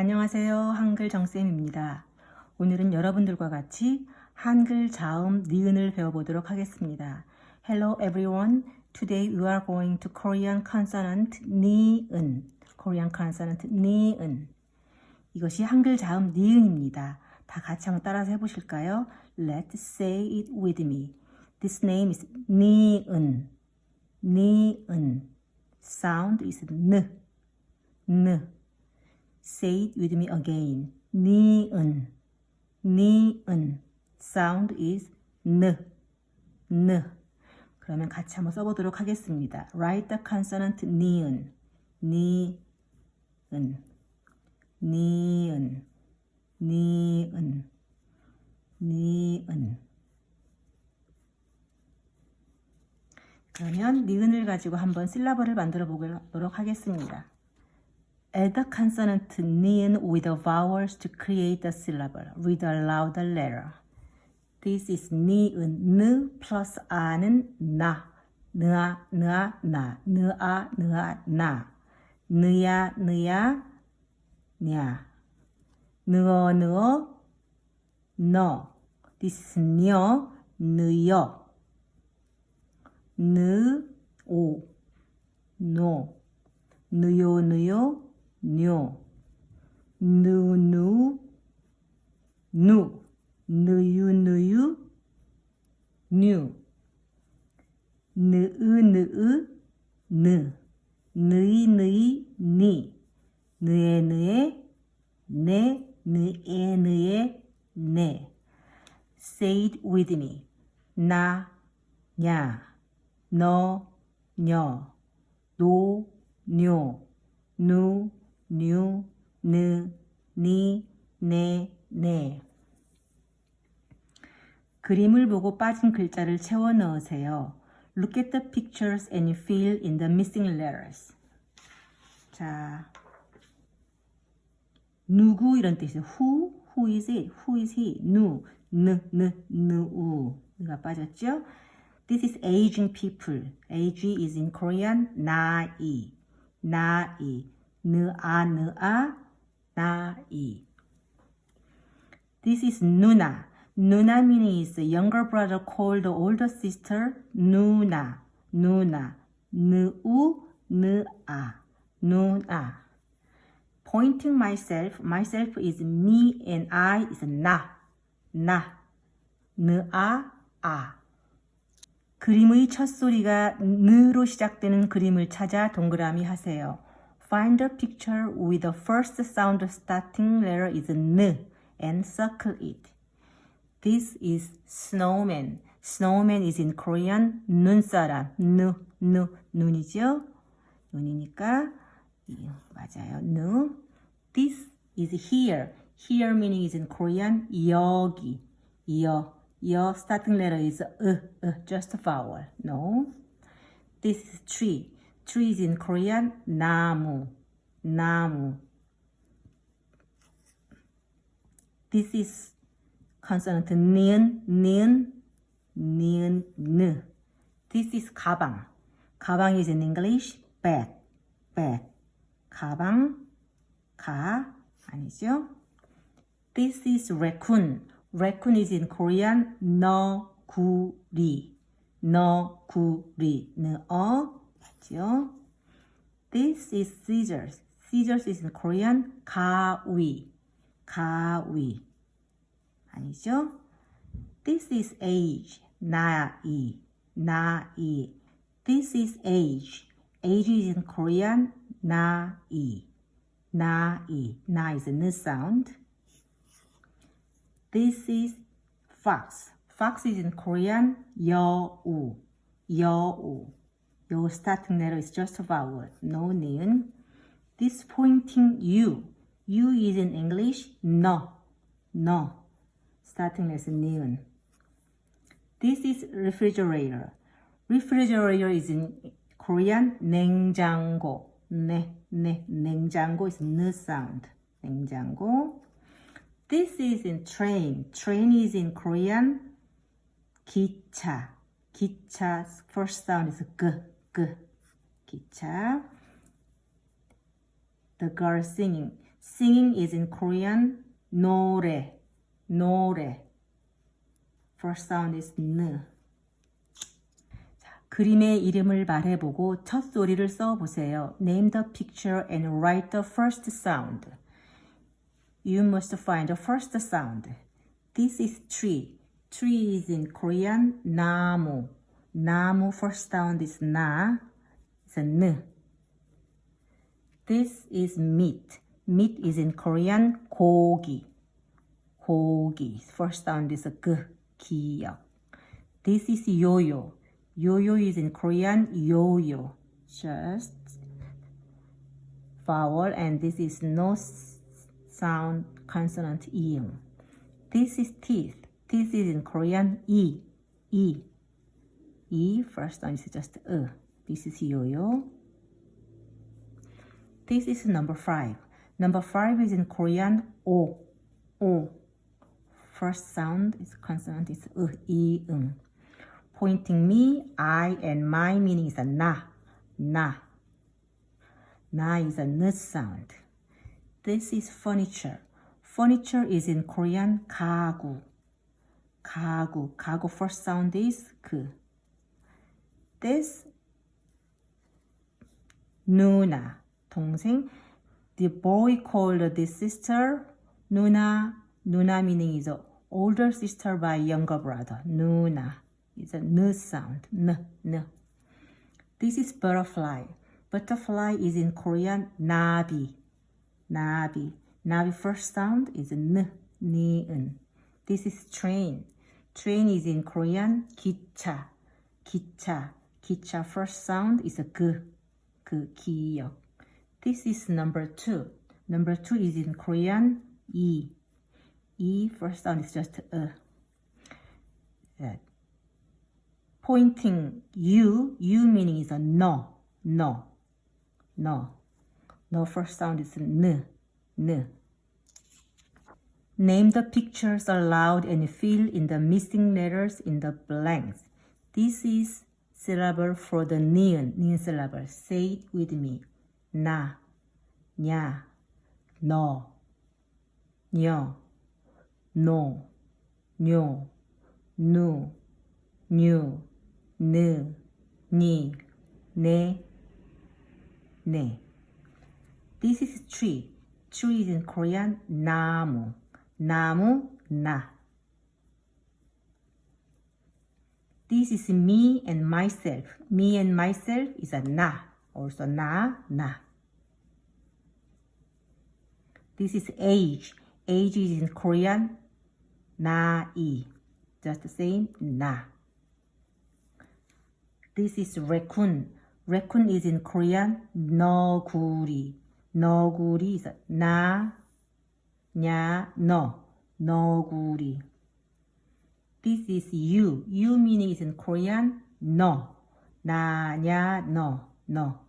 안녕하세요. 한글 정쌤입니다. 오늘은 여러분들과 같이 한글 자음 니은을 배워보도록 하겠습니다. Hello everyone. Today we are going to Korean consonant 니은. Korean consonant 니은. 이것이 한글 자음 니은입니다. 다 같이 한번 따라서 해보실까요? Let's say it with me. This name is 니은. 니은. Sound is 느. 느. Say it with me again. 니은. 니은. Sound is 느. 느. 그러면 같이 한번 써보도록 하겠습니다. Write the consonant 니은. 니은. 니은. 니은. 니은. 그러면 니은을 가지고 한번 실라버를 만들어 보도록 하겠습니다. Add the consonant 니은 with the vowels to create a syllable. Read aloud the letter. This is 니은, 느 플러스 아는 나. 느아, 느아, 나. 느아, 느아, 나. 느야, 느야, 냐. 느어, 느어, 너. This is 녀, 느여. 느, 오, 노. 느요, 느요, nhô nu nu nu nu yu nu yu nu nữ nữ nữ nữ nữ ni nữ nữ ne nữ nữ ne say it with me. Na nhà no nhỏ du nhô nu 뉴, 느, 니, 네, 네. 그림을 보고 빠진 글자를 채워 넣으세요. Look at the pictures and fill in the missing letters. 자, 누구 이런 뜻이에요. Who, who is it? Who is he? 누, 느, 느, 느우. 누가 빠졌죠? This is aging people. Age is in Korean 나이. 나이. 느아, 느아, 나이. This is 누나. 누나 meaning is younger brother called older sister 누나. 누나. 느우, 느아. 누나. Pointing myself. Myself is me and I is 나. 나. 느아, 아. 그림의 첫 소리가 느로 시작되는 그림을 찾아 동그라미 하세요. Find a picture with the first sound starting letter is 느 and circle it. This is snowman. Snowman is in Korean 눈사람. 누, 누, 눈이죠? 눈이니까 맞아요. 누. This is here. Here meaning is in Korean 여기. 여. 여 starting letter is 으, 으, just a vowel. No. This is tree. Tree is in Korean 나무. 나무. This is consonant 니은, 니은, 니은, 느. This is 가방. 가방 is in English bag, bag. 가방, 가, 아니죠? This is raccoon. Raccoon is in Korean 너구리. 너구리. 너어. 맞죠? This is scissors. Scissors is in Korean 가위. 가위. 아니죠? This is age. 나이. 나이. This is age. Age is in Korean 나이. 나이. 나 is a n sound. This is fox. Fox is in Korean 여우. 여우. Your starting letter is just a vowel. No 니은. This pointing you. You is in English no. No. Starting letter is 니은. This is refrigerator. Refrigerator is in Korean 냉장고. 네, 네, 냉장고 is n sound. 냉장고. This is in train. Train is in Korean 기차. 기차 first sound is 그, 그. 기차. The girl singing. Singing is in Korean 노래, 노래. First sound is N. 자, 그림의 이름을 말해보고 첫 소리를 써보세요. Name the picture and write the first sound. You must find the first sound. This is tree. Tree is in Korean 나무. 나무 first sound is 나. It's a n. This is meat. Meat is in Korean 고기. 고기. First sound is a g. 기역. This is yo-yo. Yo-yo is in Korean yo-yo. Just vowel and this is no s- sound consonant iung. This is teeth. Teeth is in Korean e. E. E. First one is just e. This is yo-yo. This is number five. Number five is in Korean o. O. First sound is consonant is e, e, 응. Pointing me, I, and my meaning is a na, na. Na is a n sound. This is furniture. Furniture is in Korean 가구. 가구. 가구 first sound is 그. This 누나 동생. The boy called this sister 누나. 누나 meaning is a older sister by younger brother. 누나. It's a n sound. N, n. This is butterfly. Butterfly is in Korean 나비. 나비. 나비 first sound is n, 니은. This is train. Train is in Korean 기차. 기차. 기차 first sound is a 그, 그 기역. This is number two. Number two is in Korean 이. 이 first sound is just a. That. Pointing you, you meaning is a no, no, no. No first sound is n, n. Name the pictures aloud and fill in the missing letters in the blanks. This is syllable for the ni은, ni은 syllable. Say it with me. 나, 냐, 너, 녀, 노, 뇨, 누, 뉴, 느, 니, 네, 네. This is tree. Tree is in Korean 나무. 나무, 나. This is me and myself. Me and myself is a na, also na, na. This is age. Age is in Korean, na-i. Just the same, na. This is raccoon. Raccoon is in Korean, no-guri. No-guri is a na, nya, no. No-guri. This is you. You meaning is in Korean 너. 나, 냐, 너. 너.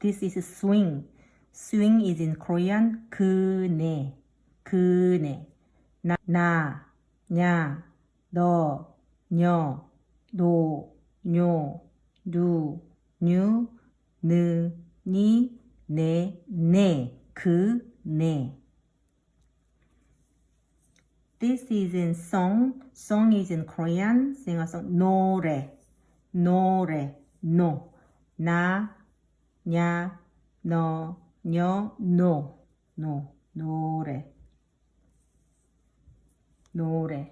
This is swing. Swing is in Korean 그네. 그네. 나, 나, 냐, 너, 녀, 노, 뇨, 누, 뉴, 느, 니, 네, 네, 그, 네. This is in song. Song is in Korean. Sing a song. 노래, 노래, 노. 나, 냐, 너, 녀, 노, 노, 노래. 노래.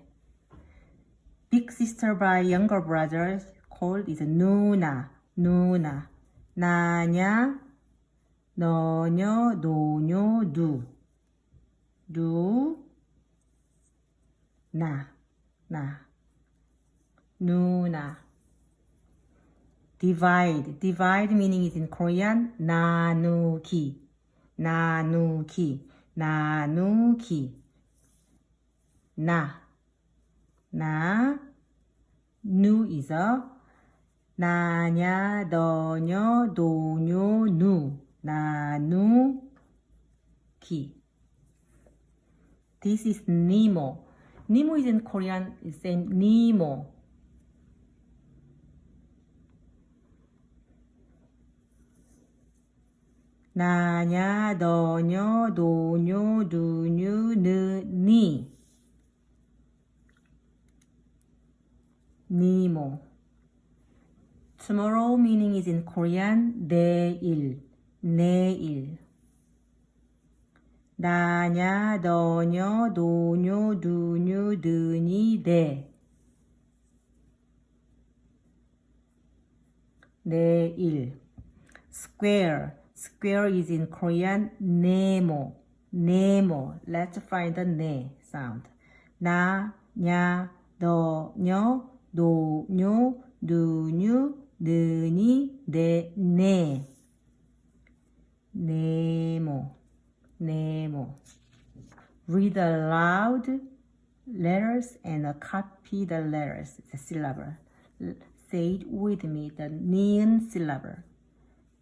Big sister by younger brothers called is 누나, 누나. 나냐, 너녀, 노녀, 누. 누, 나, 나. 누나. Divide. Divide meaning is in Korean 나누기. 나누기. 나누기. 나. 나. 누 is a 나냐, 너녀, 노녀, 누. 나누기. This is Nemo. Nemo is in Korean, is same Nemo. 나냐, 너녀, 노뇨, 누뉴. 니모. Tomorrow meaning is in Korean 내일, 내일. 나냐, 너녀, 노뇨, 누뉴, 느니, 네. 내일. Square. Square is in Korean 네모. 네모. Let's find the 네 sound. 나, 냐, 너녀, 노뇨, 누뉴, 느니, 네, 네. 네모. 네모. Read aloud letters and copy the letters, the syllable. Say it with me, the neon syllable.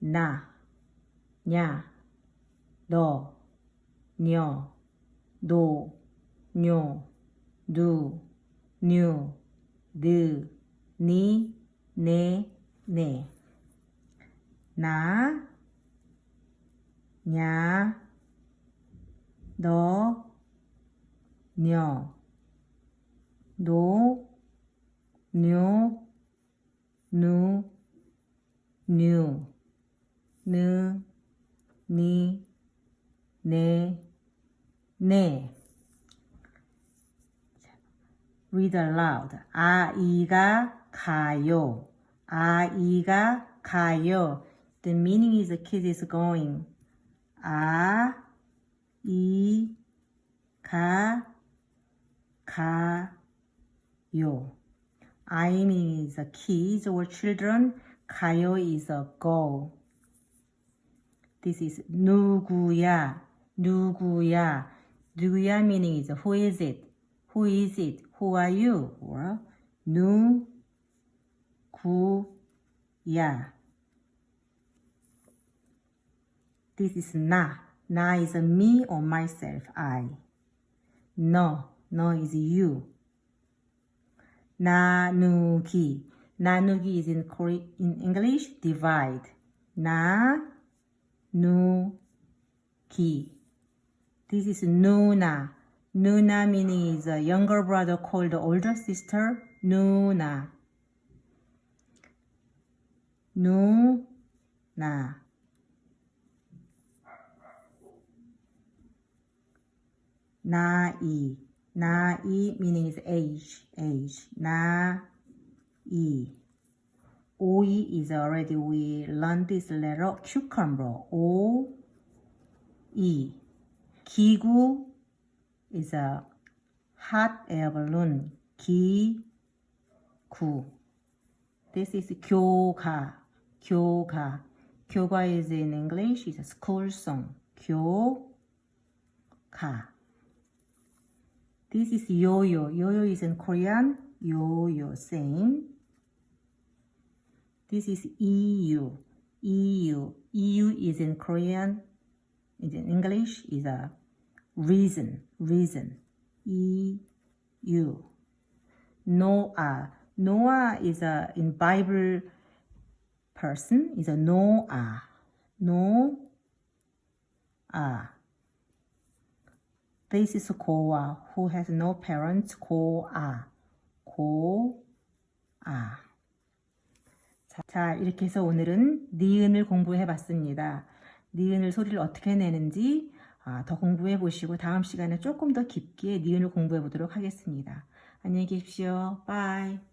나, 냐, 너, 녀, 노, 뇨, 누, 뉴, 느, 니, 네, 네. 나, 냐, 너, 녀, 노, 뇨, 누, 뉴, 느, 니, 네, 네. Read aloud. 아이가 가요. 아이가 가요. The meaning is the kid is going. 아, 이, 가, 가 요. I meaning is a kids or children. 가요 is a go. This is 누구야, 누구야. 누구야 meaning is who is it? Who is it? Who are you? Or 누구야. This is 나. Na is a me or myself, I. No, no is you. Nanuki. Nanuki is in, Korean, in English, divide. Na, nu, ki. This is Nuna. Nuna meaning is a younger brother called the older sister Nuna. Nuna. na i meaning is age, age. Na'i. Oi is already, we learned this letter, cucumber. O, E. Kigu is a hot air balloon. Kiku. This is kyoka. Kyoka. Kyoga is in English, it's a school song. Kyoka. This is yo-yo. Yo-yo is in Korean. Yo-yo, same. This is EU. EU. EU is in Korean. Is in English is a reason. Reason. EU. Noah. Noah is a in Bible person is a Noah. Noah. This is Koa, who has no parents. Koa. 자, 자, 이렇게 해서 오늘은 니은을 공부해 봤습니다. 니은을 소리를 어떻게 내는지 아, 더 공부해 보시고 다음 시간에 조금 더 깊게 니은을 공부해 보도록 하겠습니다. 안녕히 계십시오. Bye.